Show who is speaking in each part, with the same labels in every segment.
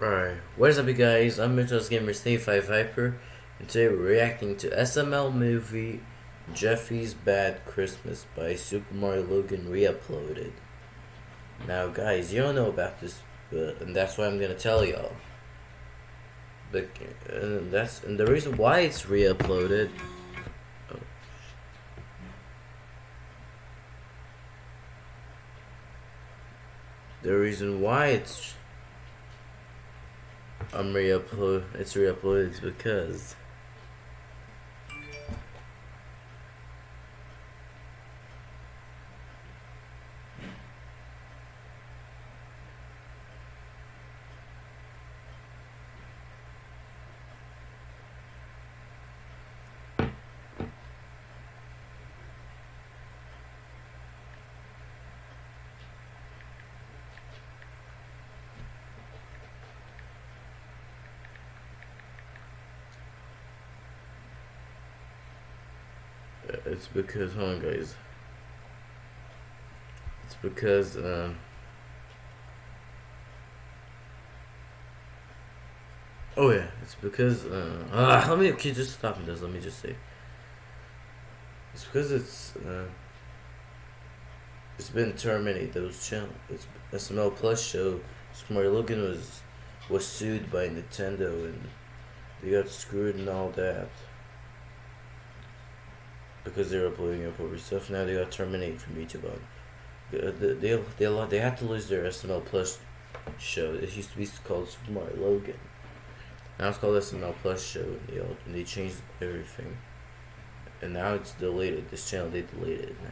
Speaker 1: Alright, what is up you guys? I'm Mitchell's Gamer Steve 5 Hyper and today we're reacting to SML movie Jeffy's Bad Christmas by Super Mario Logan re-uploaded. Now guys, you don't know about this, but, and that's why I'm gonna tell y'all. But and that's and the reason why it's re-uploaded. Oh. The reason why it's I'm re-upload. It's re-uploaded because It's because, hold on, guys. It's because, um, oh yeah, it's because, uh, uh let me, you just stop this? Let me just say. It's because it's, uh, it's been terminated, those channel, it's SML Plus show, Smart Logan was, was sued by Nintendo and they got screwed and all that because they were uploading inappropriate stuff. Now they got terminated from YouTube. On they they they, they had to lose their SML Plus show. It used to be called Super Mario Logan. Now it's called SML Plus show, and they all, and they changed everything. And now it's deleted. This channel they deleted it now.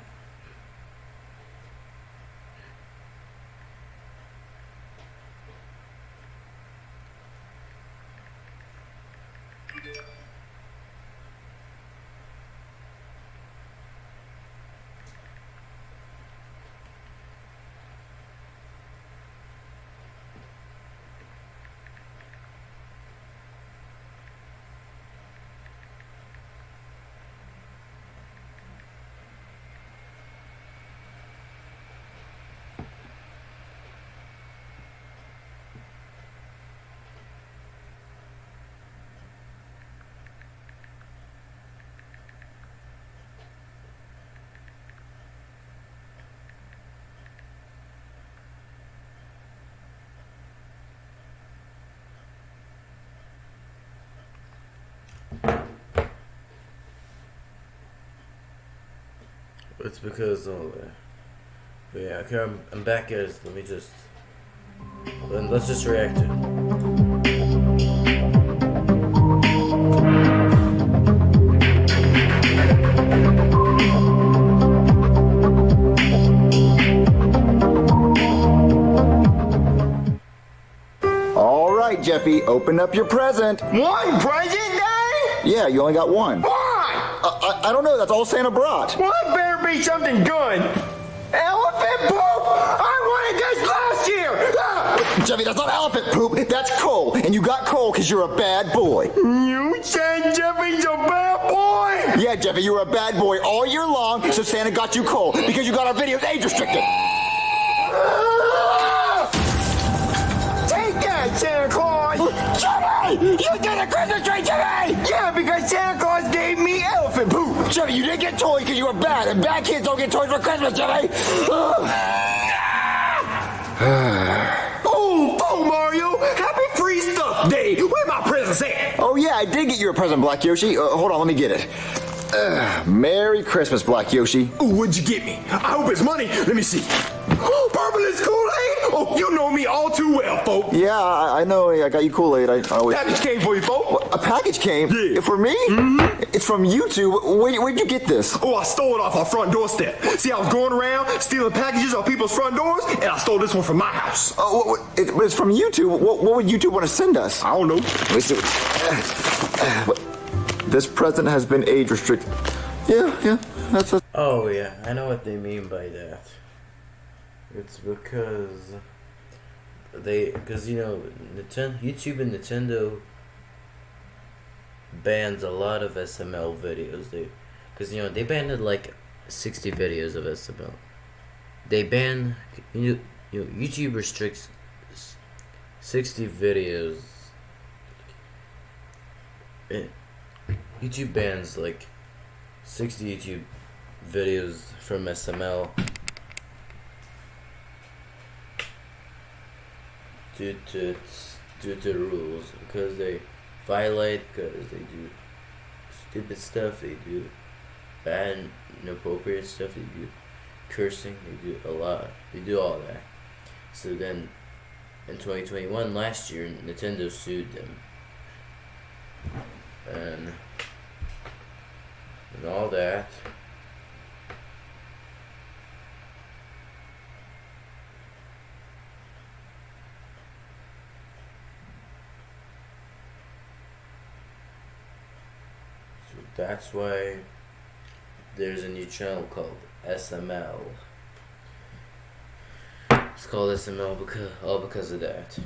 Speaker 1: It's because of that. But yeah, okay, I'm, I'm back guys. Let me just then let's just react to it.
Speaker 2: All right, Jeffy, open up your present.
Speaker 3: One present, Daddy?
Speaker 2: Yeah, you only got one.
Speaker 3: Why?
Speaker 2: I, I, I don't know. That's all Santa brought.
Speaker 3: Well, it better be something good. Elephant poop? I wanted this last year. Ah!
Speaker 2: Jeffy, that's not elephant poop. That's coal. And you got coal because you're a bad boy.
Speaker 3: You said Jeffy's a bad boy?
Speaker 2: Yeah, Jeffy, you were a bad boy all year long, so Santa got you coal because you got our videos age restricted.
Speaker 3: Ah! Take that, Santa Claus.
Speaker 2: Jeffy! You did a Christmas tree, Jeffy!
Speaker 3: Yeah, because Santa Claus
Speaker 2: Jeffy, you didn't get toys because you were bad, and bad kids don't get toys for Christmas, Jeffy!
Speaker 3: Oh, oh, Mario. Happy Free Stuff Day. Where my presents at?
Speaker 2: oh, yeah, I did get you a present, Black Yoshi. Uh, hold on, let me get it. Uh, Merry Christmas, Black Yoshi.
Speaker 3: Ooh, what'd you get me? I hope it's money. Let me see. Oh, purple is Kool-Aid? Oh, you know me all too well, folk.
Speaker 2: Yeah, I, I know. I got you Kool-Aid. I, I always...
Speaker 3: Package came for you, folk.
Speaker 2: A package came?
Speaker 3: Yeah.
Speaker 2: For me? Mm-hmm. It's from YouTube. Where, where'd you get this?
Speaker 3: Oh, I stole it off our front doorstep. See, I was going around stealing packages off people's front doors, and I stole this one from my house.
Speaker 2: Oh, what, what, it, it's from YouTube. What, what would YouTube want to send us?
Speaker 3: I don't know.
Speaker 2: Let me see. This present has been age restricted. Yeah, yeah, that's a...
Speaker 1: Oh yeah, I know what they mean by that. It's because they, because you know, Nintendo, YouTube and Nintendo bans a lot of SML videos. They, because you know they banned like sixty videos of SML. They ban you know, you know YouTube restricts 60 videos. It, YouTube bans like 60 YouTube videos from SML due to due to rules because they violate because they do stupid stuff they do bad inappropriate stuff they do cursing they do a lot they do all that. So then in 2021 last year Nintendo sued them. And and all that So that's why there's a new channel called SML. It's called SML because all because of that.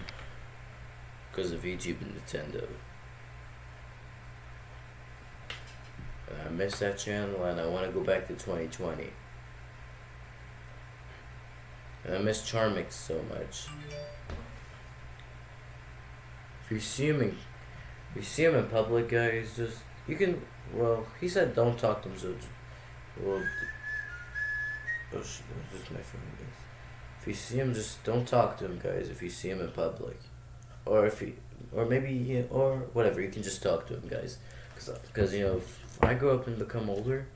Speaker 1: Because of YouTube and Nintendo. And I miss that channel and I want to go back to 2020. And I miss Charmix so much. If you see him in, if you see him in public, guys, just you can. Well, he said don't talk to him, so. Well. Oh shit! Just my phone, guys. If you see him, just don't talk to him, guys. If you see him in public, or if he, or maybe, or whatever, you can just talk to him, guys. Cause, cause you know, if I grow up and become older,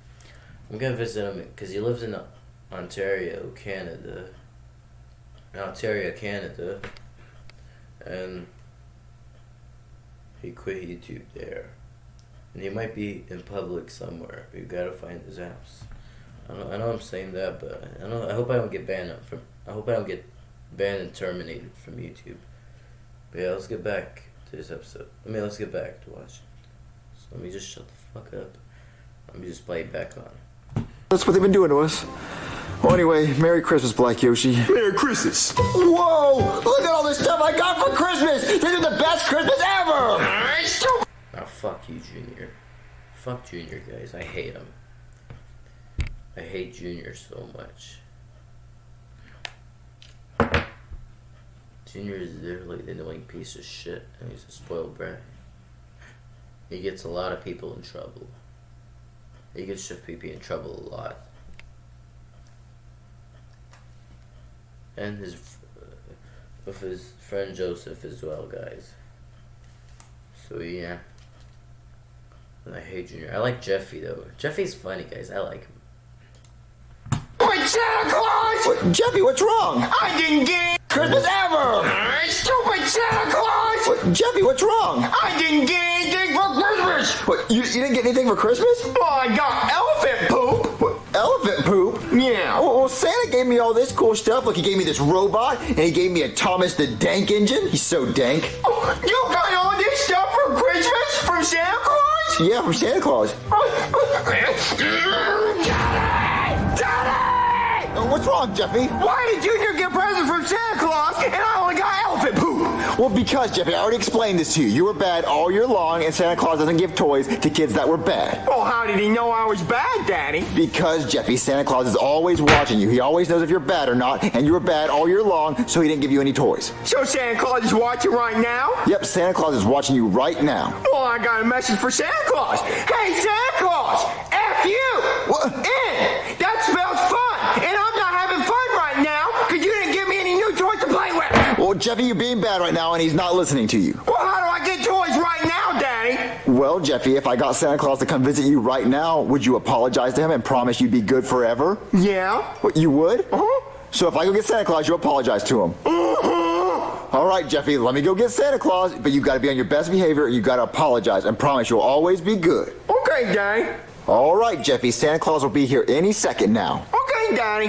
Speaker 1: I'm gonna visit him because he lives in Ontario, Canada. Ontario, Canada, and he quit YouTube there. And he might be in public somewhere. You gotta find his house. I know, I know I'm saying that, but I know. I hope I don't get banned from. I hope I don't get banned and terminated from YouTube. But yeah, let's get back to this episode. I mean, let's get back to watching. So let me just shut the fuck up. Let me just play it back on.
Speaker 2: That's what they've been doing to us. Well, anyway, Merry Christmas, Black Yoshi.
Speaker 3: Merry Christmas.
Speaker 2: Whoa! Look at all this stuff I got for Christmas! This is the best Christmas ever!
Speaker 1: Now fuck you, Junior. Fuck Junior, guys. I hate him. I hate Junior so much. Junior is literally the annoying piece of shit, and he's a spoiled brat. He gets a lot of people in trouble. He gets Chef Pee Pee in trouble a lot. And his, uh, with his friend Joseph as well, guys. So yeah. And I hate Junior. I like Jeffy though. Jeffy's funny, guys. I like him.
Speaker 3: Wait, Santa Claus!
Speaker 2: What, Jeffy, what's wrong?
Speaker 3: I didn't get
Speaker 2: Christmas ever!
Speaker 3: Stupid Santa Claus!
Speaker 2: What, Jeffy, what's wrong?
Speaker 3: I didn't get anything for Christmas!
Speaker 2: What, you, you didn't get anything for Christmas?
Speaker 3: Oh, I got elephant poop!
Speaker 2: What, elephant poop?
Speaker 3: Yeah.
Speaker 2: Well, well, Santa gave me all this cool stuff. Look, he gave me this robot, and he gave me a Thomas the Dank engine. He's so dank.
Speaker 3: Oh, you got all this stuff for Christmas from Santa Claus?
Speaker 2: Yeah, from Santa Claus.
Speaker 3: Daddy! Daddy!
Speaker 2: Uh, what's wrong, Jeffy?
Speaker 3: Why did Junior get presents from Santa Claus and I only got elephant poop?
Speaker 2: Well, because, Jeffy, I already explained this to you. You were bad all year long, and Santa Claus doesn't give toys to kids that were bad.
Speaker 3: Well, how did he know I was bad, Daddy?
Speaker 2: Because, Jeffy, Santa Claus is always watching you. He always knows if you're bad or not, and you were bad all year long, so he didn't give you any toys.
Speaker 3: So Santa Claus is watching right now?
Speaker 2: Yep, Santa Claus is watching you right now.
Speaker 3: I got a message for Santa Claus. Hey, Santa Claus! F you!
Speaker 2: What?
Speaker 3: In! That spells fun! And I'm not having fun right now because you didn't give me any new toys to play with!
Speaker 2: Well, Jeffy, you're being bad right now, and he's not listening to you.
Speaker 3: Well, how do I get toys right now, Daddy?
Speaker 2: Well, Jeffy, if I got Santa Claus to come visit you right now, would you apologize to him and promise you'd be good forever?
Speaker 3: Yeah?
Speaker 2: What, you would?
Speaker 3: Uh-huh.
Speaker 2: So if I go get Santa Claus, you apologize to him. All right, Jeffy, let me go get Santa Claus, but you got to be on your best behavior and you got to apologize and promise you'll always be good.
Speaker 3: Okay, Daddy.
Speaker 2: All right, Jeffy, Santa Claus will be here any second now.
Speaker 3: Okay, Daddy.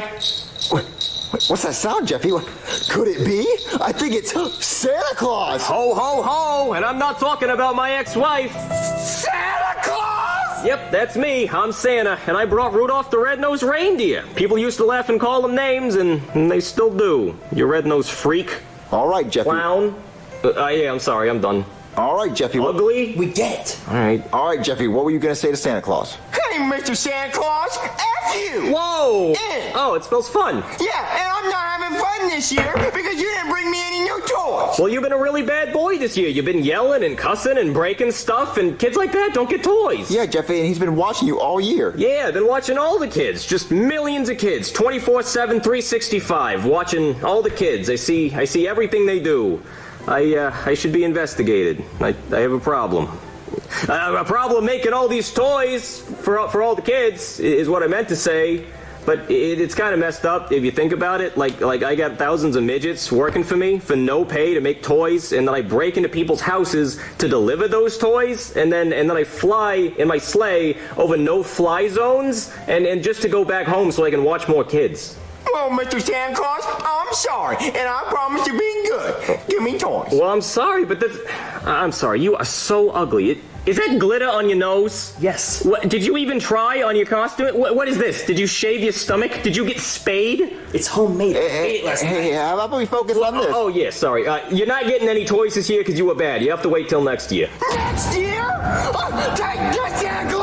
Speaker 2: What, what- what's that sound, Jeffy? What, could it be? I think it's Santa Claus.
Speaker 4: Ho, ho, ho! And I'm not talking about my ex-wife.
Speaker 3: Santa Claus!
Speaker 4: Yep, that's me. I'm Santa, and I brought Rudolph the Red-Nosed Reindeer. People used to laugh and call him names, and, and they still do. You red-nosed freak,
Speaker 2: All right, Jeffy.
Speaker 4: clown. Uh, uh, yeah, I'm sorry, I'm done.
Speaker 2: All right, Jeffy. What,
Speaker 4: Ugly.
Speaker 3: We get.
Speaker 4: All right.
Speaker 2: all right, Jeffy, what were you going to say to Santa Claus?
Speaker 3: Hey, name Mr. Santa Claus. F you.
Speaker 4: Whoa! Oh, it smells fun.
Speaker 3: Yeah, and I'm not having fun this year because you didn't bring me any new toys.
Speaker 4: Well, you've been a really bad boy this year. You've been yelling and cussing and breaking stuff, and kids like that don't get toys.
Speaker 2: Yeah, Jeffy, and he's been watching you all year.
Speaker 4: Yeah, I've been watching all the kids. Just millions of kids. 24-7, 365. Watching all the kids. I see I see everything they do. I uh, I should be investigated. I, I have a problem. A problem making all these toys for for all the kids is what I meant to say. But it, it's kind of messed up if you think about it. Like like I got thousands of midgets working for me for no pay to make toys, and then I break into people's houses to deliver those toys, and then and then I fly in my sleigh over no fly zones, and and just to go back home so I can watch more kids.
Speaker 3: Well, Mr. Santa Claus, I'm sorry, and I promise to be good. Give me toys.
Speaker 4: Well, I'm sorry, but that's. I'm sorry. You are so ugly. It, is that glitter on your nose?
Speaker 5: Yes.
Speaker 4: What, did you even try on your costume? What, what is this? Did you shave your stomach? Did you get spayed?
Speaker 5: It's homemade. I made
Speaker 2: Hey,
Speaker 5: it last
Speaker 2: hey,
Speaker 5: night.
Speaker 2: how about we focus on this?
Speaker 4: Oh, yeah, sorry. Uh, you're not getting any toys this year because you were bad. You have to wait till next year.
Speaker 3: Next year? Oh, take that Santa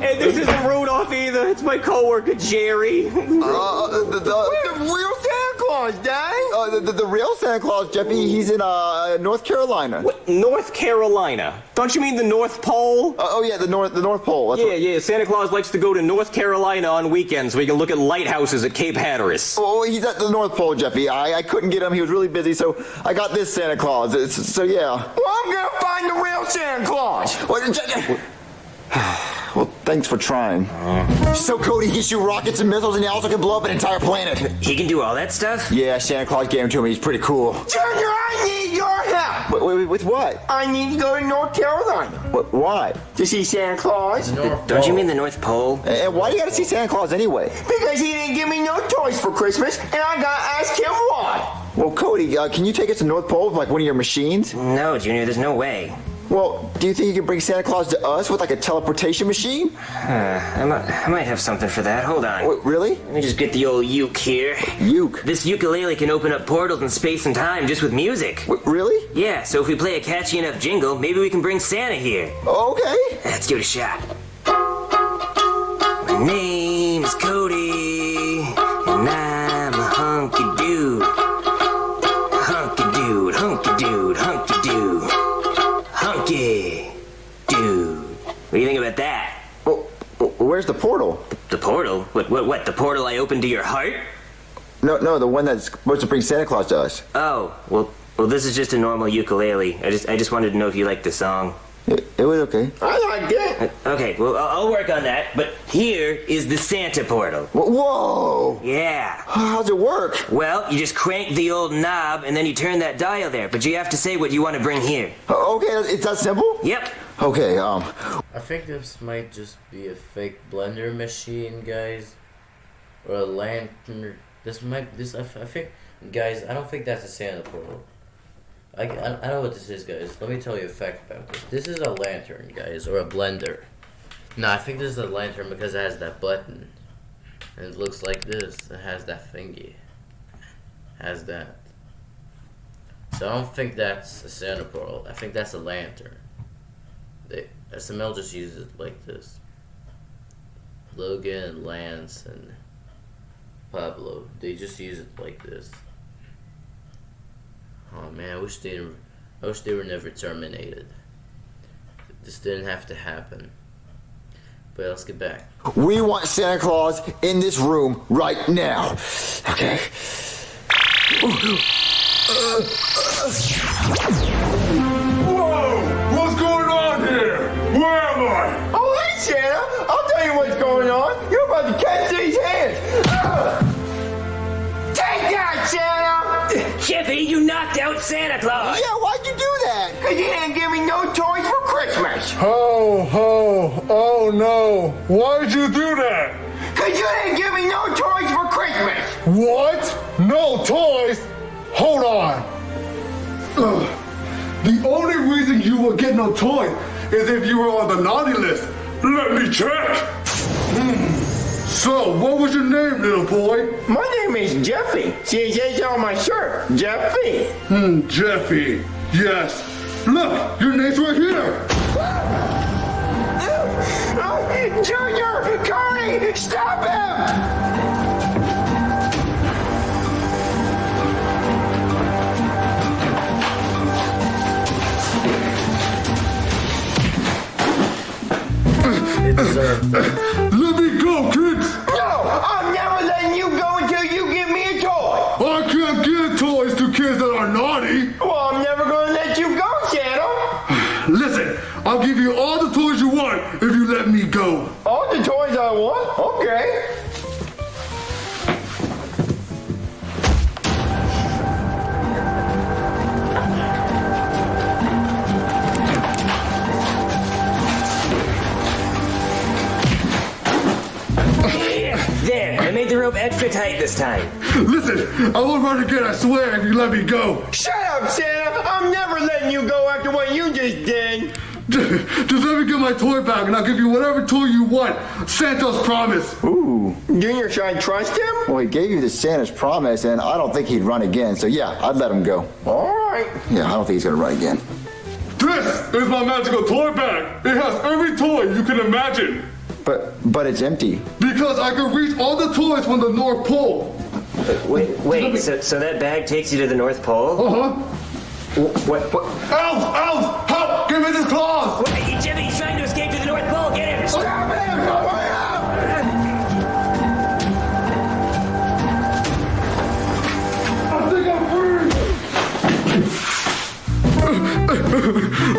Speaker 4: And this isn't Rudolph either. It's my coworker Jerry.
Speaker 2: Uh, the, the,
Speaker 3: The real Santa Claus, dang.
Speaker 2: uh, the, the, the real Santa Claus, Jeffy, he's in uh, North Carolina. Uh,
Speaker 4: North Carolina. Don't you mean the North Pole?
Speaker 2: oh yeah, the North the North Pole. That's
Speaker 4: Yeah,
Speaker 2: what-
Speaker 4: yeah. Santa Claus likes to go to North Carolina on weekends so he can look at lighthouses at Cape Hatteras.
Speaker 2: Oh, he's at the North Pole, Jeffy. I, I couldn't get him. He was really busy, so I got this Santa Claus. It's, so yeah.
Speaker 3: Well, I'm gonna find the real Santa Claus.
Speaker 2: Well, Je- well, thanks for trying. So Cody gets you rockets and missiles, and he also can blow up an entire planet.
Speaker 6: He can do all that stuff?
Speaker 2: Yeah, Santa Claus gave him to me. He's pretty cool.
Speaker 3: Junior, I need your help.
Speaker 2: Wait, wait, with what?
Speaker 3: I need to go to North Carolina
Speaker 2: What? Why?
Speaker 3: to see Santa Claus
Speaker 1: North
Speaker 6: Don't you mean the North Pole?
Speaker 2: And and why do you gotta see Santa Claus anyway?
Speaker 3: because he didn't give me no toys for Christmas, and I gotta ask him why.
Speaker 2: Well, Cody, uh, can you take us to North Pole with like one of your machines?
Speaker 6: No, Junior, there's no way.
Speaker 2: Well, do you think you can bring Santa Claus to us with like a teleportation machine?
Speaker 6: I might, I might have something for that. Hold on.
Speaker 2: Wait, really?
Speaker 6: Let me just get the old uke here.
Speaker 2: Uke?
Speaker 6: This ukulele can open up portals in space and time just with music.
Speaker 2: Wait, really?
Speaker 6: Yeah, so if we play a catchy enough jingle, maybe we can bring Santa here.
Speaker 2: Okay.
Speaker 6: Let's give it a shot. My name is Cody, and I'm
Speaker 2: where's the portal?
Speaker 6: The portal? What, what, what? The portal I opened to your heart?
Speaker 2: No, no, the one that's supposed to bring Santa Claus to us.
Speaker 6: Oh, well, well, this is just a normal ukulele. I just, I just wanted to know if you liked the song.
Speaker 2: It, it was okay.
Speaker 3: I liked it.
Speaker 6: Okay, well, I'll I'll work on that. But here is the Santa portal.
Speaker 2: Whoa!
Speaker 6: Yeah.
Speaker 2: How's it work?
Speaker 6: Well, you just crank the old knob and then you turn that dial there. But you have to say what you want to bring here.
Speaker 2: Uh, Okay, it's that simple?
Speaker 6: Yep.
Speaker 2: Okay, um,
Speaker 1: I think this might just be a fake blender machine, guys, or a lantern. This might this I, I think, guys. I don't think that's a Santa portal. I, I, I know what this is, guys. Let me tell you a fact about this. This is a lantern, guys, or a blender. No, I think this is a lantern because it has that button, and it looks like this. It has that thingy. Has that. So I don't think that's a Santa portal. I think that's a lantern. They, SML just uses it like this. Logan, Lance, and Pablo, they just use it like this. Oh man, I wish they I wish they were never terminated. This didn't have to happen. But let's get back.
Speaker 2: we want Santa Claus in this room right now. Okay.
Speaker 6: Knocked out Santa Claus.
Speaker 2: Yeah, why'd you do that?
Speaker 3: Because you didn't give me no toys for Christmas.
Speaker 7: Ho, ho, oh no. Why'd you do that?
Speaker 3: Because you didn't give me no toys for Christmas.
Speaker 7: What? No toys? Hold on. Ugh. The only reason you will get no toys is if you were on the naughty list. Let me check. Hmm. So, what was your name, little boy?
Speaker 3: My name is Jeffy. See, it says on my shirt. Jeffy.
Speaker 7: Hmm, Jeffy. Yes. Look, your name's right here.
Speaker 3: Oh, Junior! Connie! Stop him!
Speaker 1: It deserved
Speaker 7: I'll give you all the toys you want if you let me go.
Speaker 3: All the toys I want? Okay.
Speaker 6: There, I made the rope extra tight this time.
Speaker 7: Listen, I won't run again, I swear, if you let me go.
Speaker 3: Shut up, Santa! I'm never letting you go after what you just did!
Speaker 7: Just let me get my toy back and I'll give you whatever toy you want. Santa's promise. Ooh.
Speaker 3: Junior, should I trust him?
Speaker 2: Well, he gave you the Santa's promise, and I don't think he'd run again. So yeah, I'd let him go.
Speaker 3: Alright.
Speaker 2: Yeah, I don't think he's gonna run again.
Speaker 7: This is my magical toy bag. It has every toy you can imagine.
Speaker 2: But but it's empty.
Speaker 7: Because I can reach all the toys from the North Pole.
Speaker 6: Wait, wait, so, so that bag takes you to the North Pole?
Speaker 7: Uh-huh.
Speaker 6: What, what?
Speaker 7: Elf! Elf! Help! Give me this claws!
Speaker 6: Hey, Jimmy, he's trying to escape to the North Pole, get him!
Speaker 3: Stop him! Hurry up!
Speaker 7: I think I'm free!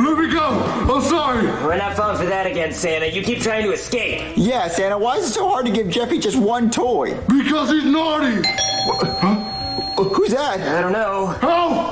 Speaker 7: Let me go! I'm sorry!
Speaker 6: We're not falling for that again, Santa. You keep trying to escape.
Speaker 2: Yeah, Santa, why is it so hard to give Jeffy just one toy?
Speaker 7: Because he's naughty!
Speaker 2: Uh, Who's that?
Speaker 6: I don't know.
Speaker 7: Help!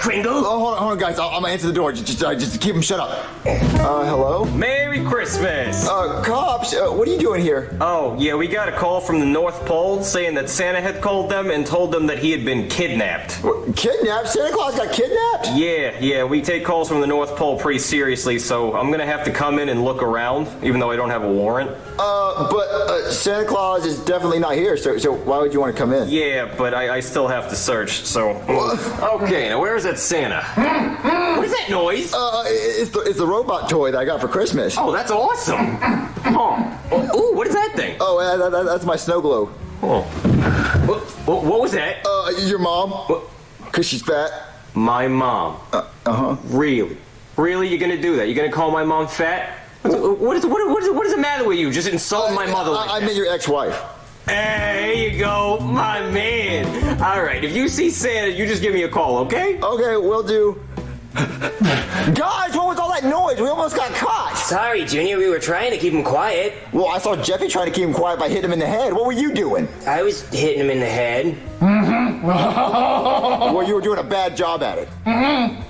Speaker 7: Help!
Speaker 6: Cram it, Kringle!
Speaker 2: Oh, hold on, hold on, guys. I'll, I'm gonna answer the door. Just, just, uh, just keep him shut up. Uh, hello?
Speaker 4: Merry Christmas!
Speaker 2: Uh, cops, uh, what are you doing here?
Speaker 4: Oh, yeah, we got a call from the North Pole saying that Santa had called them and told them that he had been kidnapped.
Speaker 2: What, Kidnapped? Santa Claus got kidnapped?
Speaker 4: Yeah, yeah, we take calls from the North Pole pretty seriously, so I'm gonna have to come in and look around, even though I don't have a warrant.
Speaker 2: Uh, but uh, Santa Claus is definitely not here, so, so why would you want to come in?
Speaker 4: Yeah, but I, I still have to search, so. Okay, now where is that Santa? What is that noise?
Speaker 2: Uh, it's the, it's the robot toy that I got for Christmas.
Speaker 4: Oh, that's awesome! Oh, ooh, what is that thing?
Speaker 2: Oh, uh, that, that- that's my snow globe.
Speaker 4: Oh. What, what, what was that?
Speaker 2: Uh, your mom?
Speaker 4: What?
Speaker 2: Cause she's fat.
Speaker 4: My mom.
Speaker 2: Uh huh.
Speaker 4: Really? Really? You're gonna do that? You're gonna call my mom fat? What is, what is, what is, what is the matter with you? Just insult my mother like
Speaker 2: I, I
Speaker 4: that.
Speaker 2: mean your ex-wife.
Speaker 4: Hey, there you go, my man. All right, if you see Santa, you just give me a call, okay?
Speaker 2: Okay, we'll do. Guys, what was all that noise? We almost got caught.
Speaker 6: Sorry, Junior, we were trying to keep him quiet.
Speaker 2: Well, I saw Jeffy trying to keep him quiet by hitting him in the head. What were you doing?
Speaker 6: I was hitting him in the head. Mm-hmm.
Speaker 2: Well, you were doing a bad job at it. Mm-hmm.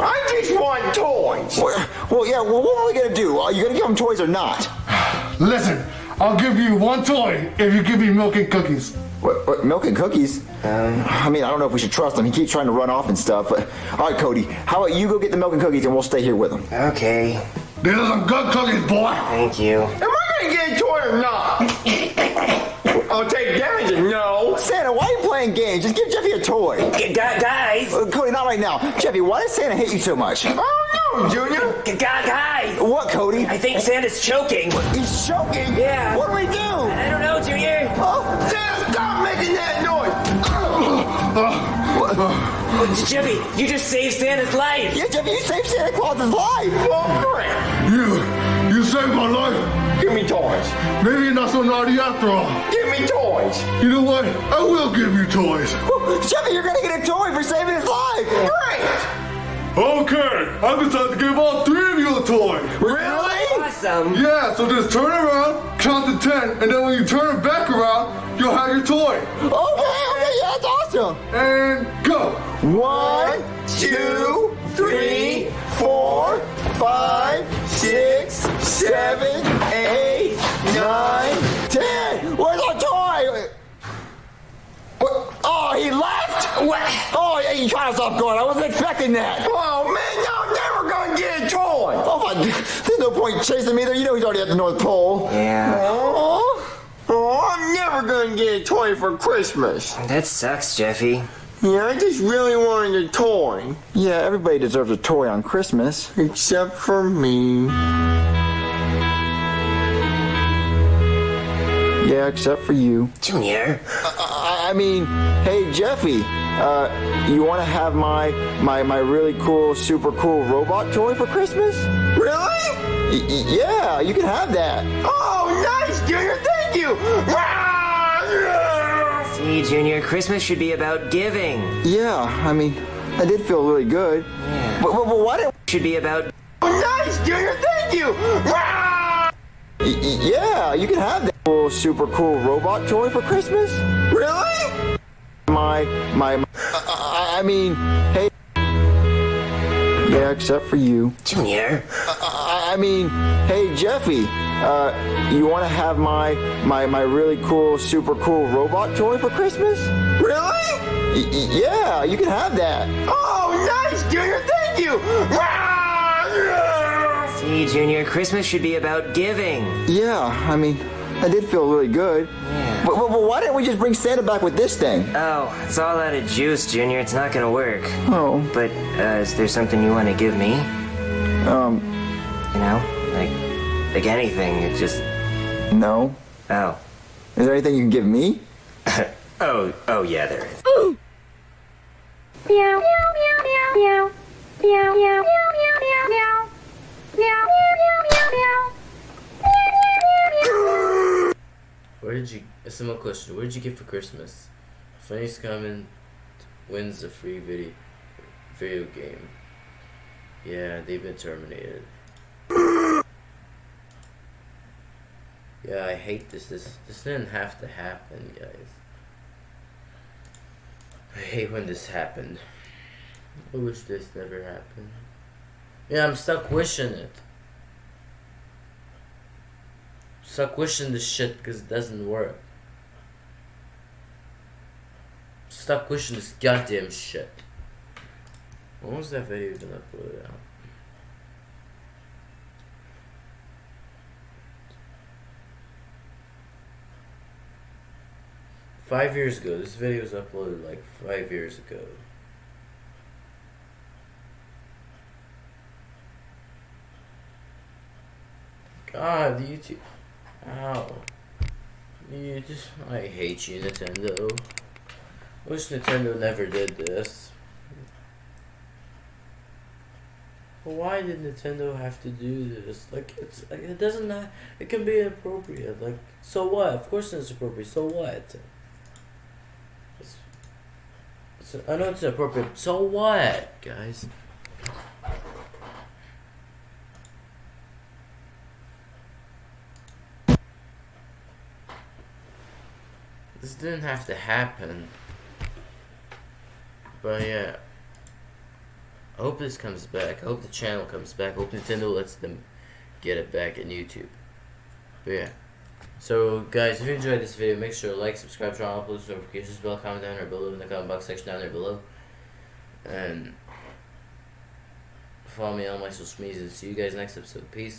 Speaker 3: I just want toys!
Speaker 2: Well, well, yeah. Well, what are we gonna do? Are you gonna give him toys or not?
Speaker 7: Listen, I'll give you one toy if you give me milk and cookies.
Speaker 2: What, what, milk and cookies? I mean, I don't know if we should trust him. He keeps trying to run off and stuff. But all right, Cody, how about you go get the milk and cookies and we'll stay here with him?
Speaker 6: Okay,
Speaker 7: These are some good cookies, boy.
Speaker 6: thank you.
Speaker 3: Am I gonna get a toy or not? I'll take damage and no.
Speaker 2: Santa, why are you playing games? Just give Jeffy a toy.
Speaker 6: G- guys!
Speaker 2: Uh, Cody, not right now. Jeffy, why does Santa hate you so much?
Speaker 3: Oh no, Junior!
Speaker 6: G- guys!
Speaker 2: What, Cody?
Speaker 6: I think Santa's choking.
Speaker 2: He's choking.
Speaker 6: Yeah.
Speaker 2: What do we do? Oh,
Speaker 6: Jimmy, you just saved Santa's life.
Speaker 2: yeah, Jeffy, you saved Santa Claus's life.
Speaker 3: Oh, crap!
Speaker 7: You, you saved my life.
Speaker 3: Give me toys!
Speaker 7: Maybe you're not so naughty after all.
Speaker 3: Give me toys!
Speaker 7: You know what? I will give you toys.
Speaker 2: Woo, Jeffy, you're gonna get a toy for saving his life.
Speaker 3: Great!
Speaker 7: Okay, I decided to give all three of you a toy.
Speaker 2: Really?
Speaker 6: Awesome.
Speaker 7: Yeah, so just turn around, count to ten, and then when you turn it back around, you'll have your toy.
Speaker 2: Okay, okay, yeah, that's awesome.
Speaker 7: And go.
Speaker 2: One, two, three, four, five, six, seven, eight, nine, ten. Where's our toy? What? Oh, he left? What? Oh, yeah, you caught us off guard. I wasn't expecting that.
Speaker 3: Oh man, y'all never gonna get a toy!
Speaker 2: Oh my, there's no point chasing me there. You know he's already at the North Pole.
Speaker 6: Yeah.
Speaker 2: Oh.
Speaker 3: Oh I'm never gonna get a toy for Christmas.
Speaker 6: That sucks, Jeffy.
Speaker 3: Yeah, I just really wanted a toy.
Speaker 2: Yeah, everybody deserves a toy on Christmas.
Speaker 3: Except for me.
Speaker 2: Yeah, except for you.
Speaker 6: Junior.
Speaker 2: Uh, uh, I, I mean, hey Jeffy, uh, you want to have my my my really cool, super cool robot toy for Christmas?
Speaker 3: Really?
Speaker 2: Y- y- yeah, you can have that.
Speaker 3: Oh, nice, Junior. Thank you.
Speaker 6: See, Junior, Christmas should be about giving.
Speaker 2: Yeah, I mean, that did feel really good.
Speaker 6: Yeah.
Speaker 2: But, but, but why didn't?
Speaker 6: Should be about
Speaker 3: Oh, nice, Junior. Thank you.
Speaker 2: Y- y- yeah, you can have that cool, super cool robot toy for Christmas.
Speaker 3: Really?
Speaker 2: My my. my I, I mean, hey. Yeah, except for you.
Speaker 6: Junior.
Speaker 2: I I mean, hey Jeffy, uh, you want to have my my my really cool, super cool robot toy for Christmas?
Speaker 3: Really?
Speaker 2: Y- y- yeah, you can have that.
Speaker 3: Oh, nice, Junior. Thank you.
Speaker 6: See, Junior, Christmas should be about giving.
Speaker 2: Yeah, I mean, that did feel really good.
Speaker 6: Yeah.
Speaker 2: But, but, but why didn't we just bring Santa back with this thing?
Speaker 6: Oh, it's all out of juice, Junior. It's not gonna work.
Speaker 2: Oh,
Speaker 6: But uh, is there something you want to give me?
Speaker 2: um,
Speaker 6: You know, like like anything. It's just
Speaker 2: no.
Speaker 6: oh
Speaker 2: Is there anything you can give me?
Speaker 6: oh oh yeah, there is.
Speaker 5: Meow, meow, meow, meow, meow. Meow, meow, meow, meow, meow,
Speaker 1: Where did you? A simple question. Where did you get for Christmas? Funniest comment wins a free video video game. Yeah, they've been terminated. Yeah, I hate this. This this didn't have to happen, guys. I hate when this happened. I wish this never happened. Yeah, I'm stuck wishing it. Stuck wishing this shit because it doesn't work. Stop wishing this goddamn shit. When was that video gonna upload out? Five years ago. This video was uploaded like five years ago. God, YouTube. Ow. You just. I hate you, Nintendo. Wish Nintendo never did this. But why did Nintendo have to do this? Like, it's it doesn't. Not, it can be appropriate. Like, so what? Of course it's appropriate. So what? It's, it's, I know it's appropriate. So what, guys? This didn't have to happen. But yeah. I hope this comes back. I hope the channel comes back. I hope Nintendo lets them get it back in YouTube. But yeah. So guys, if you enjoyed this video, make sure to like, subscribe, turn on all post notifications, bell, comment down there below in the comment box section down there below. And follow me on my social medias. See you guys next episode. Peace.